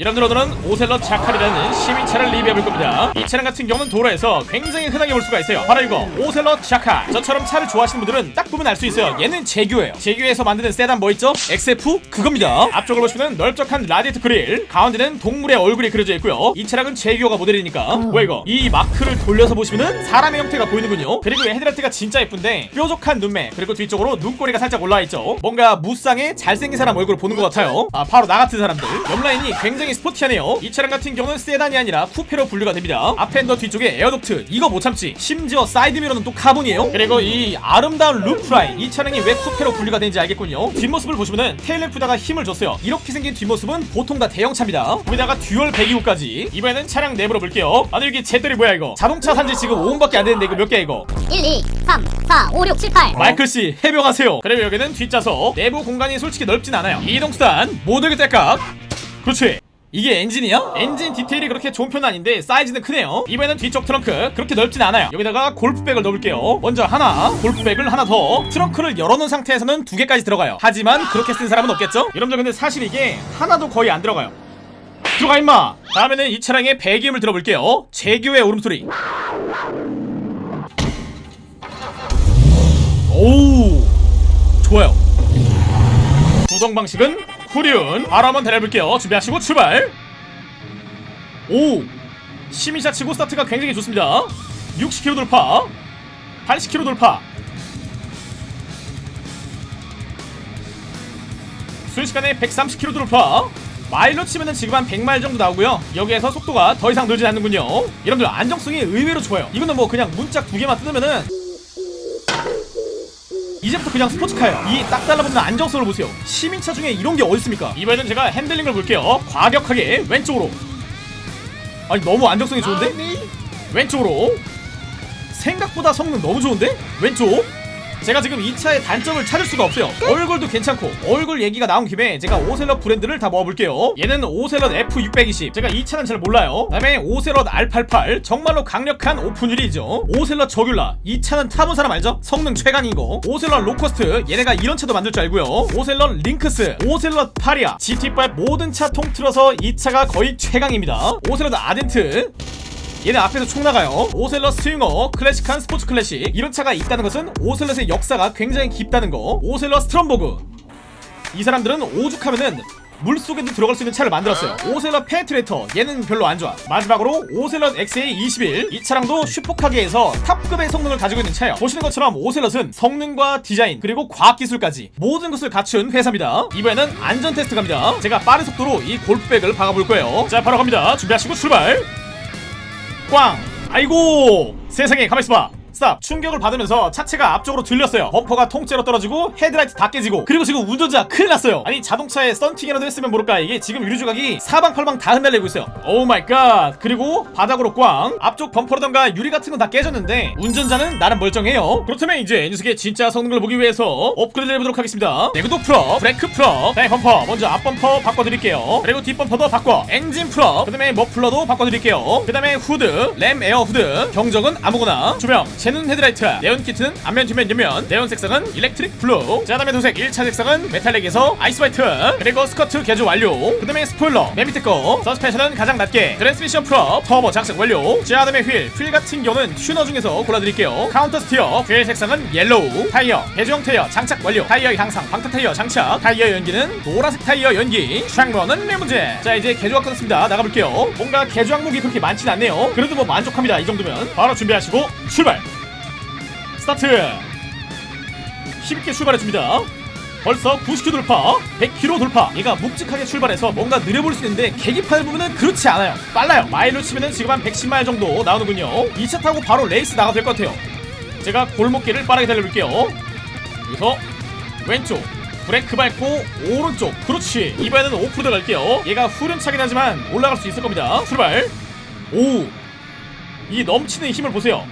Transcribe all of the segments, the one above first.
여러분들 오늘은 오셀럿 자칼이라는 시민차를 리뷰해볼 겁니다. 이 차량 같은 경우는 도로에서 굉장히 흔하게 볼 수가 있어요. 바로 이거 오셀럿 자칼. 저처럼 차를 좋아하시는 분들은 딱 보면 알 수 있어요. 얘는 재규어예요. 재규어에서 만드는 세단 뭐 있죠? XF 그겁니다. 앞쪽을 보시면 넓적한 라디에이터 그릴 가운데는 동물의 얼굴이 그려져 있고요. 이 차량은 재규어가 모델이니까. 뭐야 이거? 이 마크를 돌려서 보시면은 사람의 형태가 보이는군요. 그리고 이 헤드라이트가 진짜 예쁜데 뾰족한 눈매 그리고 뒤쪽으로 눈꼬리가 살짝 올라와 있죠. 뭔가 무쌍의 잘생긴 사람 얼굴을 보는 것 같아요. 아 바로 나 같은 사람들. 옆라인이 굉장히 스포티하네요. 이 차량 같은 경우는 세단이 아니라 쿠페로 분류가 됩니다. 앞 fender 뒤쪽에 air duct. 이거 못 참지. 심지어 사이드미러는 또 카본이에요. 그리고 이 아름다운 roofline 이 차량이 왜 쿠페로 분류가 되는지 알겠군요. 뒷모습을 보시면은 tail lamp에다가 힘을 줬어요. 이렇게 생긴 뒷모습은 보통 다 대형차입니다. 거기다가 dual 배기구까지. 이번에는 차량 내부로 볼게요. 아니 여기 쟤들이 뭐야 이거? 자동차 산지 지금 5분밖에 안 됐는데 이거 몇 개야 이거? 1, 2, 3, 4, 5, 6, 7, 8. 마이클씨 해명하세요. 그리고 여기는 뒷좌석. 내부 공간이 솔직히 넓진 않아요. 이동수단 모두에게 딸깍 그렇지 이게 엔진이야? 엔진 디테일이 그렇게 좋은 편은 아닌데 사이즈는 크네요. 이번에는 뒤쪽 트렁크. 그렇게 넓진 않아요. 여기다가 골프백을 넣을게요. 먼저 하나 골프백을 하나 더. 트렁크를 열어놓은 상태에서는 두 개까지 들어가요. 하지만 그렇게 쓴 사람은 없겠죠? 여러분들 근데 사실 이게 하나도 거의 안 들어가요. 들어가 임마! 다음에는 이 차량의 배기음을 들어볼게요. 제규의 울음소리. 오우! 좋아요. 구동 방식은 후륜 바로 한번 달려볼게요. 준비하시고 출발. 오 시민차 치고 스타트가 굉장히 좋습니다. 60km 돌파 80km 돌파. 순식간에 130km 돌파. 마일로 치면은 지금 한 100마일 정도 나오고요. 여기에서 속도가 더 이상 늘지 않는군요. 여러분들 안정성이 의외로 좋아요. 이거는 뭐 그냥 문짝 두 개만 뜯으면은 이제부터 그냥 스포츠카예요. 이 딱 달라붙는 안정성을 보세요. 시민차 중에 이런 게 어딨습니까? 이번에는 제가 핸들링을 볼게요. 과격하게 왼쪽으로. 아니 너무 안정성이 좋은데? 왼쪽으로. 생각보다 성능 너무 좋은데? 왼쪽 제가 지금 이 차의 단점을 찾을 수가 없어요. 얼굴도 괜찮고 얼굴 얘기가 나온 김에 제가 오셀럿 브랜드를 다 모아볼게요. 얘는 Ocelot F620 제가 이 차는 잘 몰라요. 그 다음에 Ocelot R88 정말로 강력한 open wheel이죠. Ocelot Jugular. 이 차는 타본 사람 알죠? 성능 최강인 거. Ocelot Locust. 얘네가 이런 차도 만들 줄 알고요. Ocelot Lynx. Ocelot Pariah. GT5 모든 차 통틀어서 이 차가 거의 최강입니다. Ocelot Ardent 얘네 앞에서 총 나가요. Ocelot Swinger 클래식한 스포츠 클래식. 이런 차가 있다는 것은 Ocelot의 역사가 굉장히 깊다는 거. Ocelot Stromberg. 이 사람들은 오죽하면은 물속에도 들어갈 수 있는 차를 만들었어요. Ocelot Penetrator. 얘는 별로 안 좋아. 마지막으로 Ocelot XA21 이 차량도 슈퍼카계에서 top급의 성능을 가지고 있는 차예요. 보시는 것처럼 Ocelot은 성능과 디자인 그리고 과학기술까지 모든 것을 갖춘 회사입니다. 이번에는 안전 테스트 갑니다. 제가 빠른 속도로 이 골프백을 박아볼 거예요. 자 바로 갑니다. 준비하시고 출발 꽝. 아이고 세상에 가만있어봐 stop 충격을 받으면서 차체가 앞쪽으로 들렸어요. 범퍼가 통째로 떨어지고 헤드라이트 다 깨지고 그리고 지금 운전자 큰일 났어요. 아니 자동차에 썬팅이라도 했으면 모를까 이게 지금 유리 조각이 사방팔방 다 흩날리고 있어요. oh my god 그리고 바닥으로 꽝. 앞쪽 범퍼라던가 유리 같은 건 다 깨졌는데 운전자는 나름 멀쩡해요. 그렇다면 이제 이 녀석의 진짜 성능을 보기 위해서 업그레이드 해보도록 하겠습니다. 내구도 full up 브레이크 full up 네 범퍼. 먼저 앞 범퍼 바꿔드릴게요. 그리고 뒷 범퍼도 바꿔. 엔진 full up 그 다음에 머플러도 바꿔드릴게요. 그 다음에 후드 ram air hood. 경적은 아무거나. 조명 제논 헤드라이트. 네온 키트는 앞면 뒷면 옆면. 네온 색상은 electric blue. 자 다음에 도색 1차 색상은 metallic에서 ice white. 그리고 스커트 개조 완료. 그 다음에 스포일러. 맨 밑에 거. 서스펜션은 가장 낮게. 트랜스미션 full up 터보 장착 완료. 자 다음에 휠 휠 같은 경우는 튜너 중에서 골라드릴게요. counter steer. 휠 색상은 yellow. 타이어. 개조 형 타이어 장착 완료. 타이어 항상 방탄 타이어 장착. 타이어 연기는 노란색 타이어 연기. 창유리는 리무진 자 이제 개조가 끝났습니다. 나가볼게요. 뭔가 개조 항목이 그렇게 많진 않네요. 그래도 뭐 만족합니다. 이 정도면. 바로 준비하시고 출발 start. 힘있게 출발해줍니다. 벌써 90km 돌파 100km 돌파. 얘가 묵직하게 출발해서 뭔가 느려볼 수 있는데 계기판을 보면은 그렇지 않아요. 빨라요. 마일로 치면은 지금 한 110마일 정도 나오는군요. 이차 타고 바로 레이스 나가도 될것 같아요. 제가 골목길을 빠르게 달려볼게요. 여기서 왼쪽 브레이크 밟고 오른쪽. 그렇지. 이번에는 오프로드 갈게요. 얘가 후륜차긴 하지만 올라갈 수 있을 겁니다. 출발. 오 이 넘치는 힘을 보세요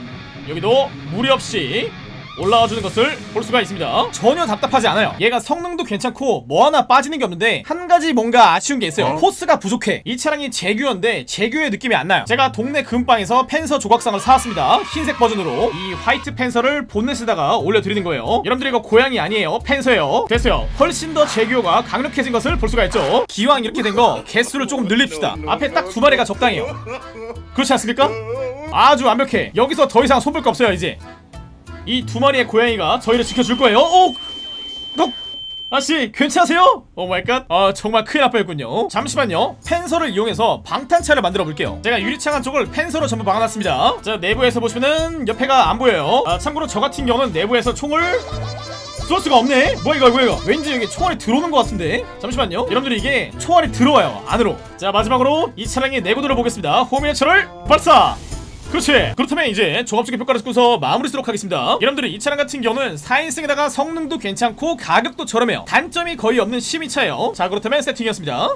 여기도 무리 없이 올라와주는 것을 볼 수가 있습니다. 전혀 답답하지 않아요. 얘가 성능도 괜찮고 뭐 하나 빠지는 게 없는데 한 가지 뭔가 아쉬운 게 있어요. 코스가 부족해. 이 차량이 제규어인데 제규어의 느낌이 안 나요. 제가 동네 금방에서 펜서 조각상을 사왔습니다. 흰색 버전으로. 이 화이트 펜서를 본넷에다가 올려드리는 거예요. 여러분들 이거 고양이 아니에요. 펜서예요. 됐어요. 훨씬 더 제규어가 강력해진 것을 볼 수가 있죠. 기왕 이렇게 된 거 개수를 조금 늘립시다. 앞에 딱 두 마리가 적당해요. 그렇지 않습니까? 아주 완벽해. 여기서 더 이상 손볼 거 없어요 이제 이 두 마리의 고양이가 저희를 지켜줄 거예요. 오! 어? 아씨 괜찮으세요? oh my god. 아 정말 큰일 날 뻔했군요. 잠시만요. 펜서를 이용해서 방탄차를 만들어 볼게요. 제가 유리창 한쪽을 펜서로 전부 막아놨습니다. 자 내부에서 보시면은 옆에가 안 보여요. 아 참고로 저 같은 경우는 내부에서 총을 쏠 수가 없네. 뭐야 이거 뭐야 이거. 왠지 여기 총알이 들어오는 것 같은데? 잠시만요. 여러분들 이게 총알이 들어와요 안으로. 자 마지막으로 이 차량의 내구도를 보겠습니다. 호미네처를 발사 그렇지. 그렇다면 이제 종합적인 평가를 듣고서 마무리 쓰도록 하겠습니다. 여러분들이 이 차량 같은 경우는 4인승에다가 성능도 괜찮고 가격도 저렴해요. 단점이 거의 없는 시민차예요. 자 그렇다면 세팅이었습니다